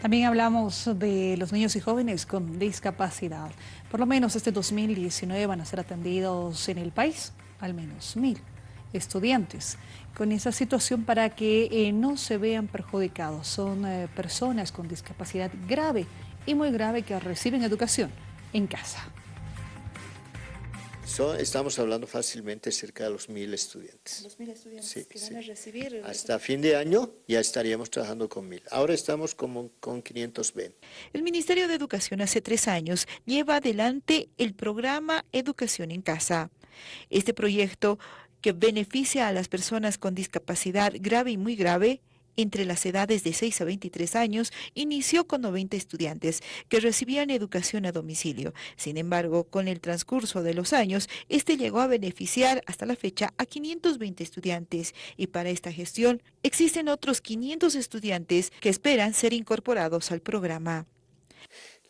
También hablamos de los niños y jóvenes con discapacidad. Por lo menos este 2019 van a ser atendidos en el país al menos mil estudiantes con esa situación para que eh, no se vean perjudicados. Son eh, personas con discapacidad grave y muy grave que reciben educación en casa estamos hablando fácilmente cerca de los mil estudiantes. Los mil estudiantes que van a recibir. Hasta fin de año ya estaríamos trabajando con mil. Ahora estamos como con 520. El Ministerio de Educación hace tres años lleva adelante el programa Educación en Casa. Este proyecto que beneficia a las personas con discapacidad grave y muy grave entre las edades de 6 a 23 años, inició con 90 estudiantes que recibían educación a domicilio. Sin embargo, con el transcurso de los años, este llegó a beneficiar hasta la fecha a 520 estudiantes y para esta gestión existen otros 500 estudiantes que esperan ser incorporados al programa.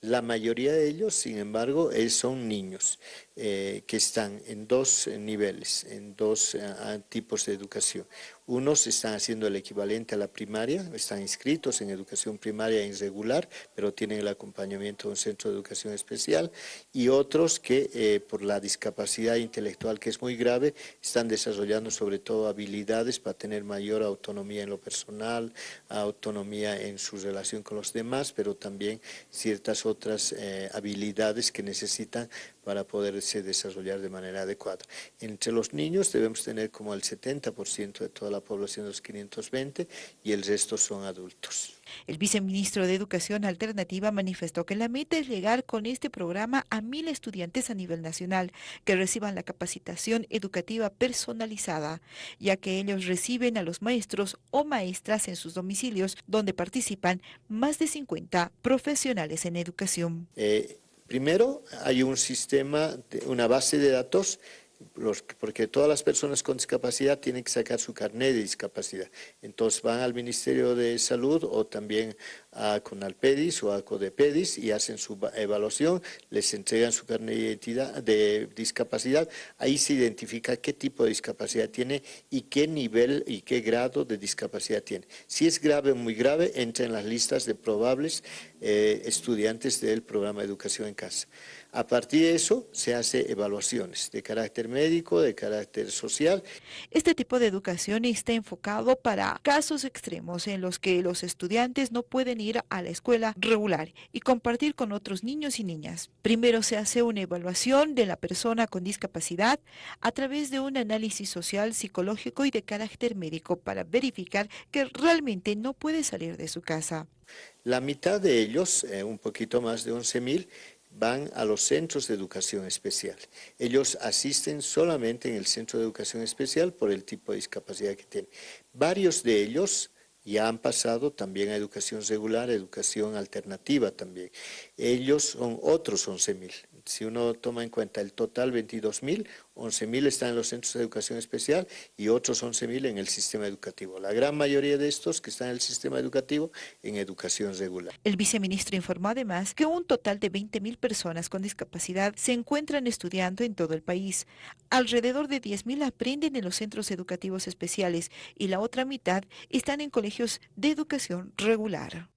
La mayoría de ellos, sin embargo, son niños. Eh, que están en dos eh, niveles, en dos eh, tipos de educación. Unos están haciendo el equivalente a la primaria, están inscritos en educación primaria irregular, pero tienen el acompañamiento de un centro de educación especial, y otros que por la discapacidad intelectual que es muy grave, están desarrollando sobre todo habilidades para tener mayor autonomía en lo personal, autonomía en su relación con los demás, pero también ciertas otras habilidades que necesitan para poderse desarrollar de manera adecuada. Entre los niños debemos tener como el 70% de toda la población de los 520 y el resto son adultos. El viceministro de Educación Alternativa manifestó que la meta es llegar con este programa a mil estudiantes a nivel nacional que reciban la capacitación educativa personalizada, ya que ellos reciben a los maestros o maestras en sus domicilios, donde participan más de 50 profesionales en educación. Eh, Primero, hay un sistema, una base de datos porque todas las personas con discapacidad tienen que sacar su carnet de discapacidad. Entonces van al Ministerio de Salud o también a Conalpedis o a Codepedis y hacen su evaluación, les entregan su carnet de, identidad, de discapacidad, ahí se identifica qué tipo de discapacidad tiene y qué nivel y qué grado de discapacidad tiene. Si es grave muy grave, entra en las listas de probables eh, estudiantes del programa de educación en casa. A partir de eso se hace evaluaciones de carácter médico, de carácter social. Este tipo de educación está enfocado para casos extremos en los que los estudiantes no pueden ir a la escuela regular y compartir con otros niños y niñas. Primero se hace una evaluación de la persona con discapacidad a través de un análisis social, psicológico y de carácter médico para verificar que realmente no puede salir de su casa. La mitad de ellos, eh, un poquito más de 11 mil, van a los centros de educación especial. Ellos asisten solamente en el centro de educación especial por el tipo de discapacidad que tienen. Varios de ellos ya han pasado también a educación regular, educación alternativa también. Ellos son otros 11.000. Si uno toma en cuenta el total 22.000, 11.000 están en los centros de educación especial y otros 11.000 en el sistema educativo. La gran mayoría de estos que están en el sistema educativo en educación regular. El viceministro informó además que un total de 20.000 personas con discapacidad se encuentran estudiando en todo el país. Alrededor de 10.000 aprenden en los centros educativos especiales y la otra mitad están en colegios de educación regular.